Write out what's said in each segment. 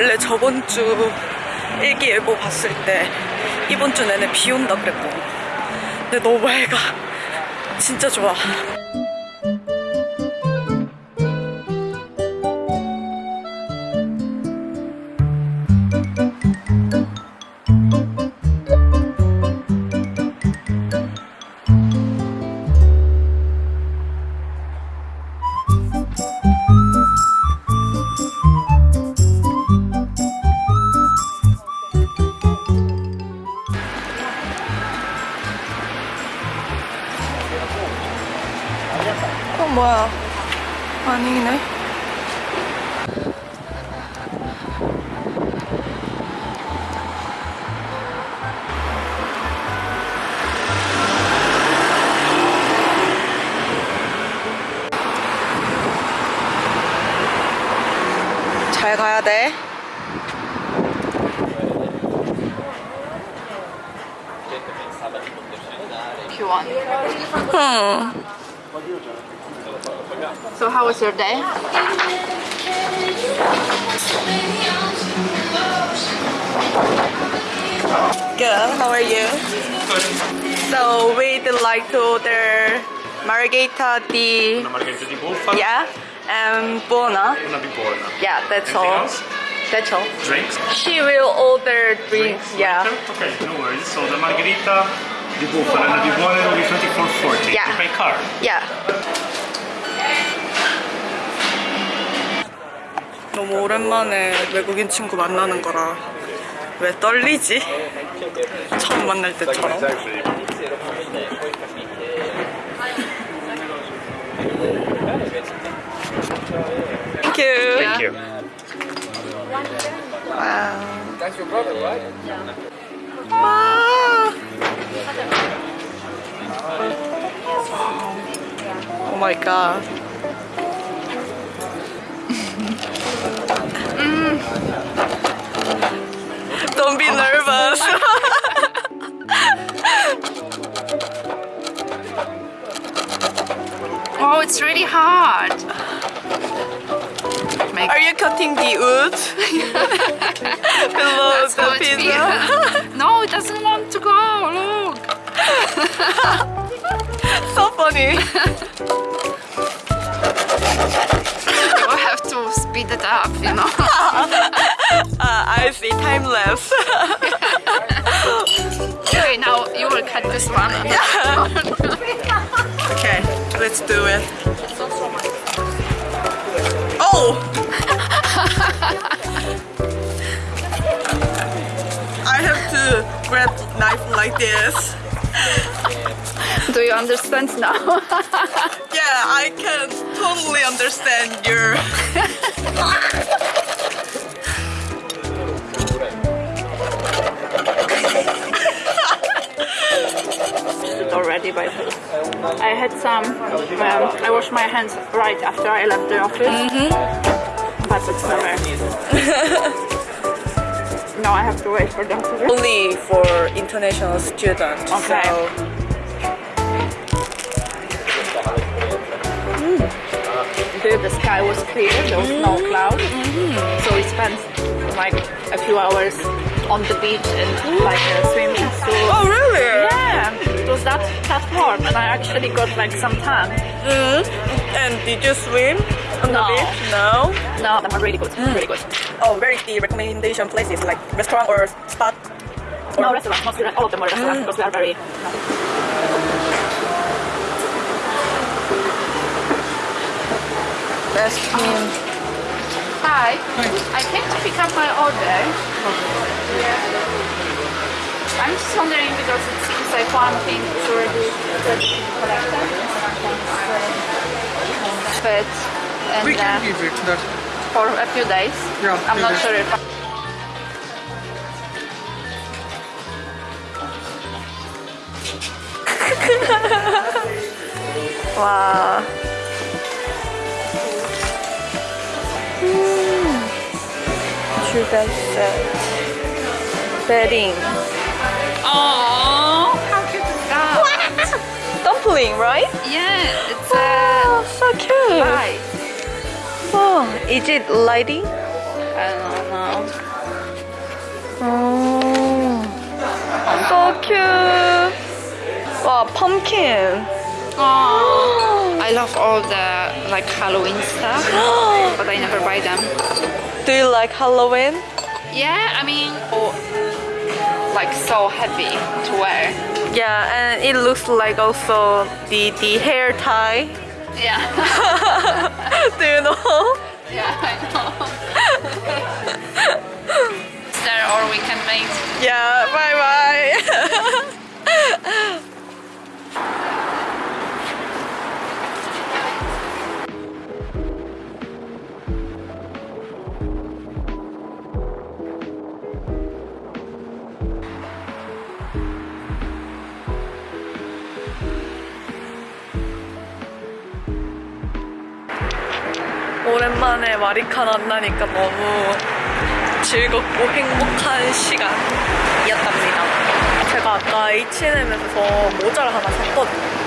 원래 저번 주 일기예보 봤을 때 이번 주 내내 비 온다 그랬거든. 근데 너무 맑아. 진짜 좋아. 그럼 뭐야? 아니네. 잘 가야 돼. you want. 응. So how was your day? Good. How are you? So we'd like to order margherita di Una margherita di bufala, yeah and buona. una di buona. Yeah, that's Anything all. else? That's all. Drinks? She will order drinks. Yeah. Okay, no worries. So the margherita di bufala and the di buona will be 24.40. Yeah. You pay card. Yeah. 너무 오랜만에 외국인 친구 만나는 거라 왜 떨리지? 처음 만날 때처럼. Thank you. Thank you. Wow. That's your brother, right? Wow. Oh my god. Don't be nervous. Oh, it's really hard. Make Are you cutting the wood below That's the pizza? no, it doesn't want to go. Look. so funny. Speed it up, you know. Uh, I see time lapse. okay, now you will cut this one. okay, let's do it. Oh! I have to grab knife like this. Do you understand now? Yeah, I can totally understand your. already by I had some. Um, I washed my hands right after I left the office. But it's never. now I have to wait for them to. Only for international students. Okay. So sky was clear, there was mm-hmm. no cloud. Mm-hmm. So we spent like a few hours on the beach and mm-hmm. like a swimming pool. Oh really? Yeah, it was that that warm, and I actually got like some tan. Mm. And did you swim on No. the beach? No. No, they were really good, mm. really good. Oh, where is the recommendation places like restaurant or spot? No restaurant, mostly all of them were restaurants mm. because we are very. Best team. Hi, I came to pick up my order. I'm just wondering because it seems like one thing is already ready to be collected. But and We can uh, give it that. for a few days. Yeah, I'm not days. sure if. 와. 음. Sugar's uh, bedding. Oh, how cute is that? What? Dumpling, right? Yeah, it's oh, so cute. Light. Oh, is it lighting? I don't know. Oh, so cute. Wow, pumpkin. Oh. I love all the like Halloween stuff, but I never buy them. Do you like Halloween? Yeah, I mean, oh, like so heavy to wear. Yeah, and it looks like also the the hair tie. Yeah, Do you know? yeah, I know. there or we can make. Yeah, bye bye. 오랜만에 마리카 만나니까 너무 즐겁고 행복한 시간이었답니다. 제가 아까 H&M에서 모자를 하나 샀거든요.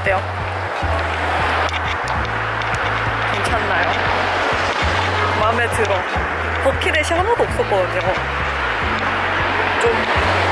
어때요? 들어. 버킷렛이 하나도 없었거든요. 좀